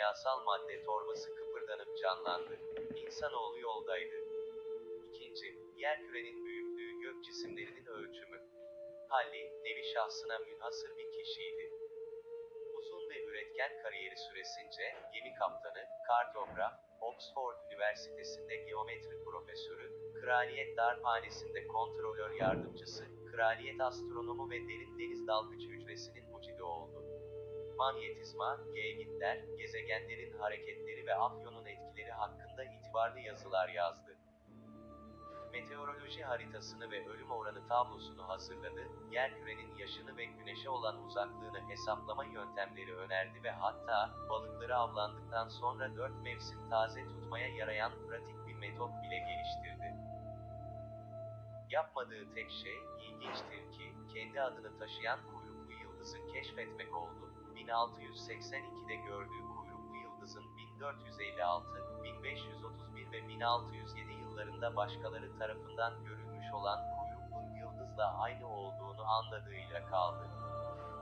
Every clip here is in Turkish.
kimyasal madde torbası kıpırdanıp canlandı. İnsanoğlu yoldaydı. İkinci, yerkürenin büyüklüğü gök cisimlerinin ölçümü. Halley, nevi şahsına münhasır bir kişiydi. Uzun ve üretken kariyeri süresince gemi kaptanı, kartograf, Oxford Üniversitesi'nde geometri profesörü, Kraliyet Darphanesi'nde kontrolör yardımcısı, Kraliyet Astronomu ve Derin Deniz Dalgıç Hücresi'nin mucidi oldu. Manyetizma, gelgitler, gezegenlerin hareketleri ve afyonun etkileri hakkında itibarlı yazılar yazdı. Meteoroloji haritasını ve ölüm oranı tablosunu hazırladı, yerkürenin yaşını ve güneşe olan uzaklığını hesaplama yöntemleri önerdi ve hatta balıkları avlandıktan sonra dört mevsim taze tutmaya yarayan pratik bir metot bile geliştirdi. Yapmadığı tek şey, ilginçtir ki, kendi adını taşıyan kuyruklu yıldızı keşfetmek oldu. 1682'de gördüğü kuyruklu yıldızın 1456, 1531 ve 1607 yıllarında başkaları tarafından görülmüş olan kuyruklu yıldızla aynı olduğunu anladığıyla kaldı.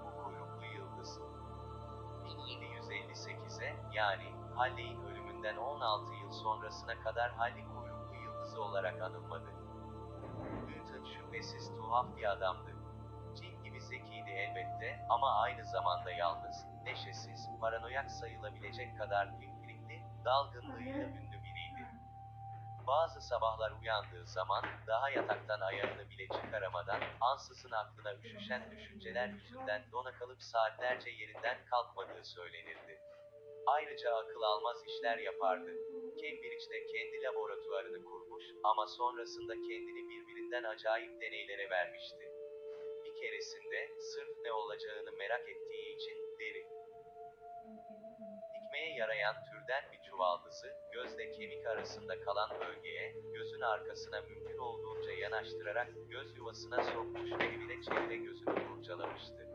Bu kuyruklu yıldız 1758'e yani Halley'in ölümünden 16 yıl sonrasına kadar Halley kuyruklu yıldızı olarak anılmadı. Newton şüphesiz tuhaf bir adamdı. Zekiydi elbette ama aynı zamanda yalnız, neşesiz, paranoyak sayılabilecek kadar pimpirikli, dalgınlığıyla ünlü biriydi. Bazı sabahlar uyandığı zaman, daha yataktan ayağını bile çıkaramadan, ansızın aklına üşüşen düşünceler yüzünden dona kalıp saatlerce yerinden kalkmadığı söylenirdi. Ayrıca akıl almaz işler yapardı. Cambridge'de kendi laboratuvarını kurmuş ama sonrasında kendini birbirinden acayip deneylere vermişti. Keresinde sırf ne olacağını merak ettiği için deri dikmeye yarayan türden bir çuvaldızı, gözle kemik arasında kalan bölgeye, gözün arkasına mümkün olduğunca yanaştırarak göz yuvasına sokmuş ve evine çevire gözünü kurcalamıştı.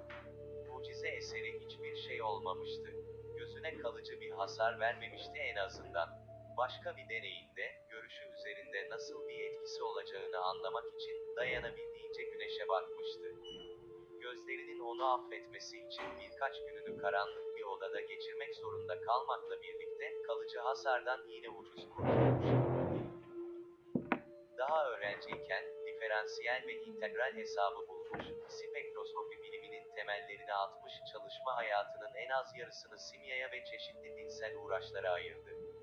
Mucize eseri hiçbir şey olmamıştı. Gözüne kalıcı bir hasar vermemişti en azından. Başka bir deneyinde, üzerinde nasıl bir etkisi olacağını anlamak için dayanabildiğince güneşe bakmıştı. Gözlerinin onu affetmesi için birkaç gününü karanlık bir odada geçirmek zorunda kalmakla birlikte kalıcı hasardan yine ucuz kurtulmuş. Daha öğrenciyken diferansiyel ve integral hesabı bulmuş, spektroskopi biliminin temellerini atmış çalışma hayatının en az yarısını simyaya ve çeşitli dinsel uğraşlara ayırdı.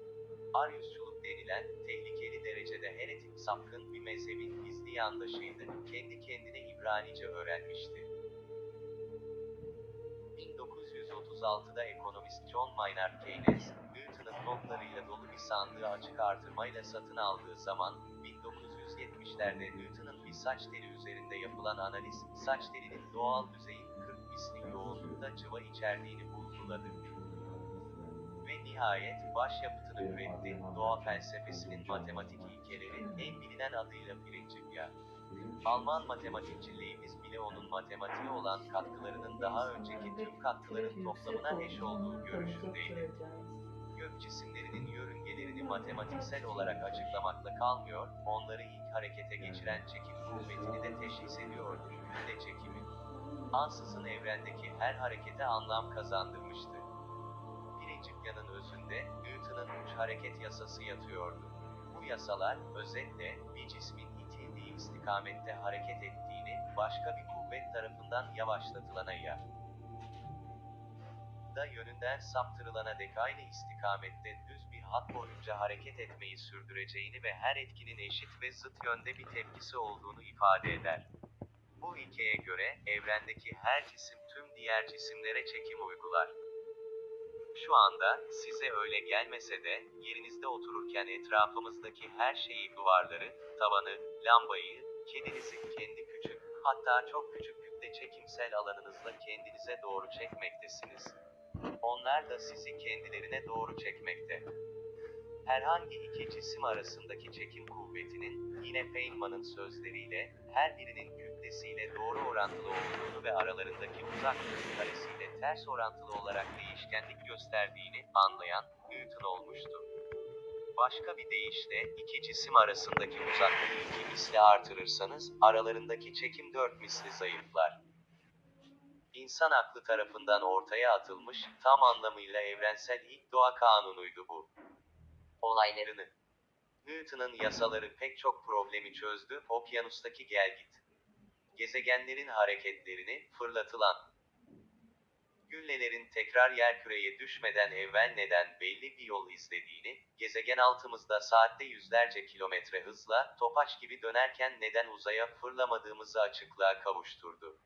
Aryusçuluk denilen, tehlikeli derecede heretik sapkın bir mezhebin gizli yandaşıydı, kendi kendine İbranice öğrenmişti. 1936'da ekonomist John Maynard Keynes, Newton'un notlarıyla dolu bir sandığı açık artırmayla satın aldığı zaman, 1970'lerde Newton'un bir saç teli üzerinde yapılan analiz, saç telinin doğal düzeyin 40 misli yoğunlukta cıva içerdiğini bulguladı. Ve nihayet başyapıtını üretti, doğa felsefesinin matematik ilkeleri, en bilinen adıyla Principia. Alman matematikçi Leibniz bile onun matematiğe olan katkılarının daha önceki tüm katkıların toplamına eş olduğu görüşündeydi. Gök cisimlerinin yörüngelerini matematiksel olarak açıklamakla kalmıyor, onları ilk harekete geçiren çekim kuvvetini de teşhis ediyordu, kütle çekimi. Ansızın evrendeki her harekete anlam kazandırmıştı. Principia'nın özünde Newton'un uç hareket yasası yatıyordu. Bu yasalar, özetle, bir cismin itildiği istikamette hareket ettiğini, başka bir kuvvet tarafından yavaşlatılana ya da yönünden saptırılana dek aynı istikamette düz bir hat boyunca hareket etmeyi sürdüreceğini ve her etkinin eşit ve zıt yönde bir tepkisi olduğunu ifade eder. Bu ilkeye göre, evrendeki her cisim tüm diğer cisimlere çekim uygular. Şu anda, size öyle gelmese de, yerinizde otururken etrafımızdaki her şeyi duvarları, tavanı, lambayı, kedinizi kendi küçük, hatta çok küçük kütle çekimsel alanınızla kendinize doğru çekmektesiniz. Onlar da sizi kendilerine doğru çekmekte. Herhangi iki cisim arasındaki çekim kuvvetinin, yine Feynman'ın sözleriyle, her birinin kütlesiyle doğru orantılı olduğunu ve aralarındaki uzaklığın karesiyle ters orantılı olarak değişkenlik gösterdiğini anlayan Newton olmuştu. Başka bir deyişle, iki cisim arasındaki uzaklığı iki misli artırırsanız, aralarındaki çekim dört misli zayıflar. İnsan aklı tarafından ortaya atılmış, tam anlamıyla evrensel ilk doğa kanunuydu bu. Olaylarını Newton'un yasaları pek çok problemi çözdü, okyanustaki gelgit. Gezegenlerin hareketlerini, fırlatılan güllelerin tekrar yerküreye düşmeden evvel neden belli bir yol izlediğini, gezegen altımızda saatte yüzlerce kilometre hızla, topaç gibi dönerken neden uzaya fırlamadığımızı açıklığa kavuşturdu.